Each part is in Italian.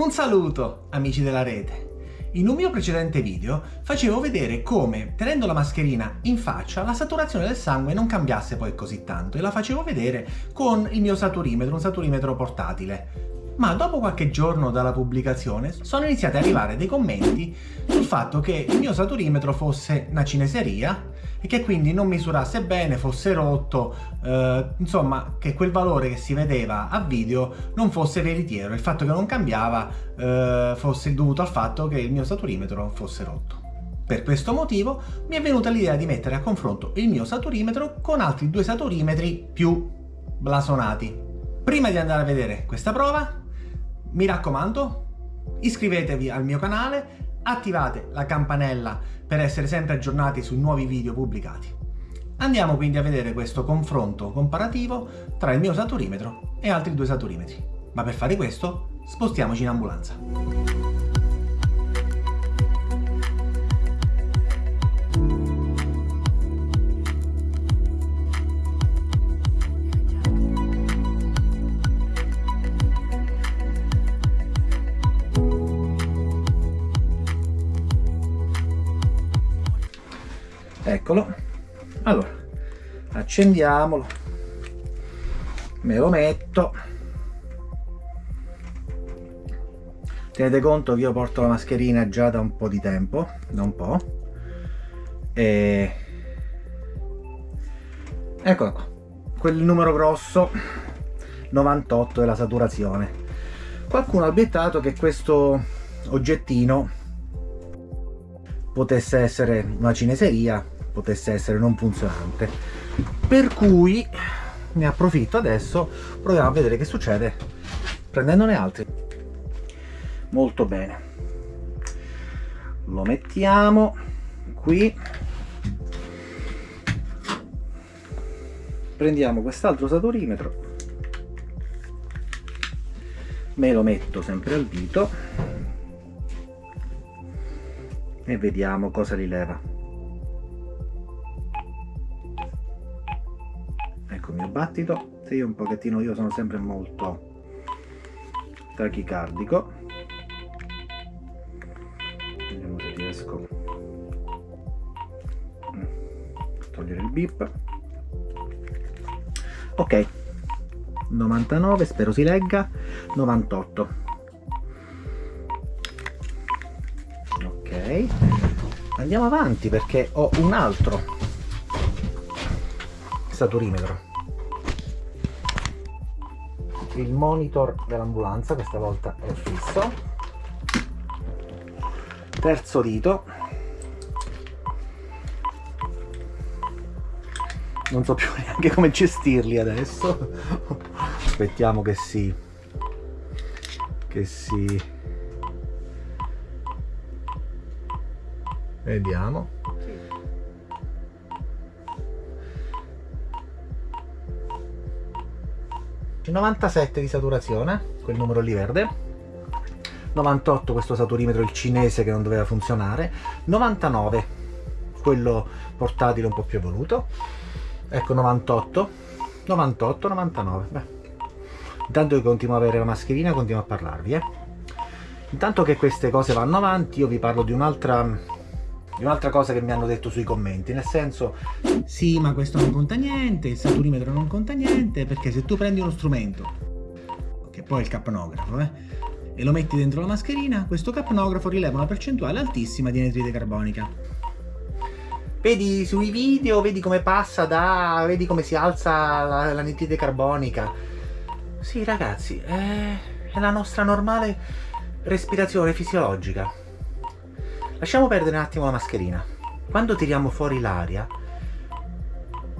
Un saluto amici della rete! In un mio precedente video facevo vedere come, tenendo la mascherina in faccia, la saturazione del sangue non cambiasse poi così tanto e la facevo vedere con il mio saturimetro, un saturimetro portatile ma dopo qualche giorno dalla pubblicazione sono iniziati ad arrivare dei commenti sul fatto che il mio saturimetro fosse una cineseria e che quindi non misurasse bene, fosse rotto, eh, insomma che quel valore che si vedeva a video non fosse veritiero, il fatto che non cambiava eh, fosse dovuto al fatto che il mio saturimetro fosse rotto. Per questo motivo mi è venuta l'idea di mettere a confronto il mio saturimetro con altri due saturimetri più blasonati. Prima di andare a vedere questa prova mi raccomando, iscrivetevi al mio canale, attivate la campanella per essere sempre aggiornati sui nuovi video pubblicati. Andiamo quindi a vedere questo confronto comparativo tra il mio saturimetro e altri due saturimetri. Ma per fare questo spostiamoci in ambulanza. Eccolo. Allora accendiamolo. Me lo metto. Tenete conto che io porto la mascherina già da un po' di tempo da un po' e eccola qua. Quel numero grosso 98 è la saturazione. Qualcuno ha obiettato che questo oggettino potesse essere una cineseria potesse essere non funzionante. Per cui ne approfitto adesso proviamo a vedere che succede prendendone altri. Molto bene. Lo mettiamo qui. Prendiamo quest'altro saturimetro. Me lo metto sempre al dito e vediamo cosa rileva ecco il mio battito. Se io un pochettino io sono sempre molto tachicardico. Vediamo se riesco a togliere il bip. Ok. 99 spero si legga. 98 andiamo avanti perché ho un altro saturimetro. Il monitor dell'ambulanza questa volta è fisso. Terzo dito non so più neanche come gestirli adesso. Aspettiamo che si che si vediamo. 97 di saturazione, quel numero lì verde, 98 questo saturimetro il cinese che non doveva funzionare, 99 quello portatile un po' più evoluto, ecco 98, 98, 99, beh. Intanto che continuo a avere la mascherina continuo a parlarvi, eh. Intanto che queste cose vanno avanti io vi parlo di un'altra di un'altra cosa che mi hanno detto sui commenti, nel senso sì ma questo non conta niente, il saturimetro non conta niente, perché se tu prendi uno strumento, che poi è il capnografo, eh, e lo metti dentro la mascherina, questo capnografo rileva una percentuale altissima di anidride carbonica. Vedi sui video, vedi come passa da... vedi come si alza l'anidride carbonica. Sì ragazzi, è, è la nostra normale respirazione fisiologica. Lasciamo perdere un attimo la mascherina. Quando tiriamo fuori l'aria,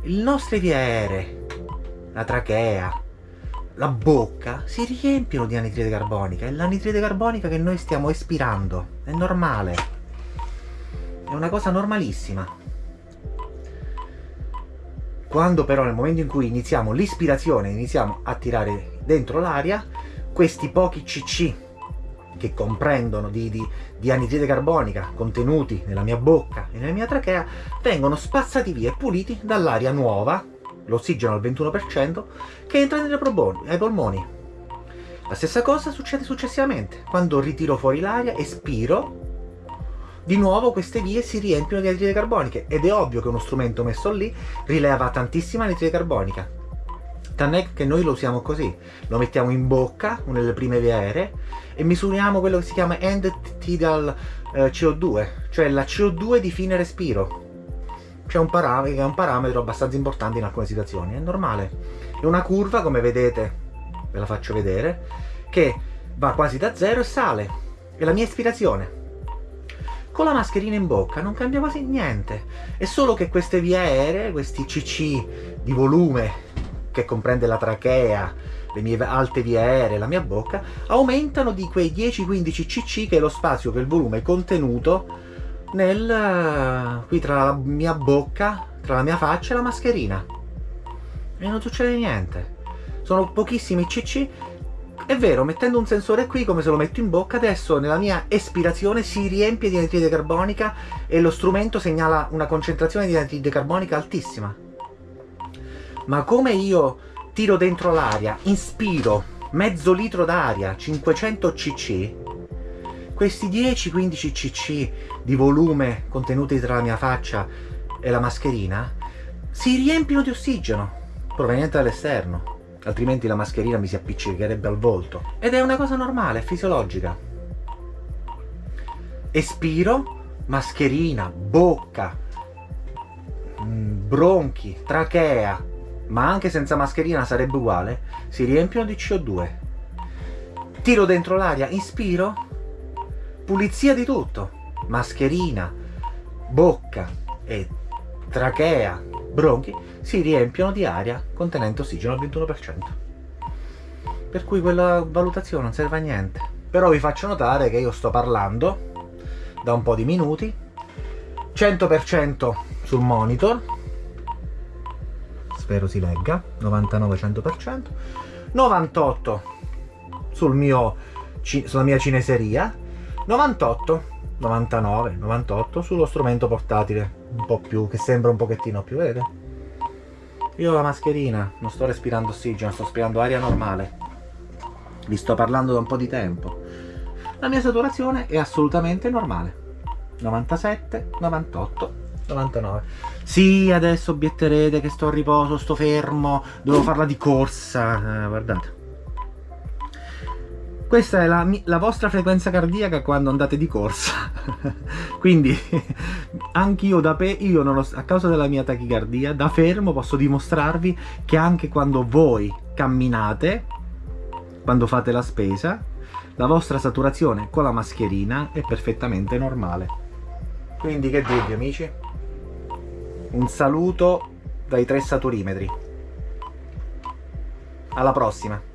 nostre vie aeree, la trachea, la bocca, si riempiono di anidride carbonica. È l'anidride carbonica che noi stiamo espirando. È normale. È una cosa normalissima. Quando però nel momento in cui iniziamo l'ispirazione, iniziamo a tirare dentro l'aria, questi pochi cc che comprendono di, di, di anidride carbonica contenuti nella mia bocca e nella mia trachea vengono spazzati via e puliti dall'aria nuova, l'ossigeno al 21%, che entra nei polmoni. La stessa cosa succede successivamente. Quando ritiro fuori l'aria, espiro, di nuovo queste vie si riempiono di anidride carbonica ed è ovvio che uno strumento messo lì rileva tantissima anidride carbonica. Tant'è che noi lo usiamo così, lo mettiamo in bocca, una delle prime vie aeree, e misuriamo quello che si chiama end tidal eh, CO2, cioè la CO2 di fine respiro. C'è un, un parametro abbastanza importante in alcune situazioni, è normale. È una curva, come vedete, ve la faccio vedere, che va quasi da zero e sale. È la mia ispirazione. Con la mascherina in bocca non cambia quasi niente. È solo che queste vie aeree, questi CC di volume, che comprende la trachea, le mie alte vie aeree, la mia bocca, aumentano di quei 10-15 cc che è lo spazio, che il volume contenuto nel, qui tra la mia bocca, tra la mia faccia e la mascherina. E non succede niente sono pochissimi cc è vero, mettendo un sensore qui, come se lo metto in bocca, adesso nella mia espirazione si riempie di anidride carbonica e lo strumento segnala una concentrazione di anidride carbonica altissima. Ma come io tiro dentro l'aria, inspiro mezzo litro d'aria, 500 cc, questi 10-15 cc di volume contenuti tra la mia faccia e la mascherina si riempiono di ossigeno proveniente dall'esterno altrimenti la mascherina mi si appiccicherebbe al volto. Ed è una cosa normale, fisiologica. Espiro, mascherina, bocca, mm, bronchi, trachea, ma anche senza mascherina sarebbe uguale, si riempiono di CO2. Tiro dentro l'aria, inspiro, pulizia di tutto, mascherina, bocca e trachea, bronchi, si riempiono di aria contenente ossigeno al 21%. Per cui quella valutazione non serve a niente. Però vi faccio notare che io sto parlando da un po' di minuti, 100% sul monitor, spero si legga, 99-100%, 98 sul mio, sulla mia cineseria, 98, 99, 98 sullo strumento portatile, un po' più, che sembra un pochettino più, vedete? Io ho la mascherina, non sto respirando ossigeno, sto respirando aria normale. Vi sto parlando da un po' di tempo. La mia saturazione è assolutamente normale. 97, 98, 99. Sì, adesso obietterete che sto a riposo, sto fermo, devo farla di corsa. Eh, guardate. Questa è la, la, vostra frequenza cardiaca quando andate di corsa. Quindi anch'io da pe io ho, a causa della mia tachicardia, da fermo posso dimostrarvi che anche quando voi camminate, quando fate la spesa, la vostra saturazione con la mascherina è perfettamente normale. Quindi che dirvi amici? Un saluto dai tre saturimetri. Alla prossima!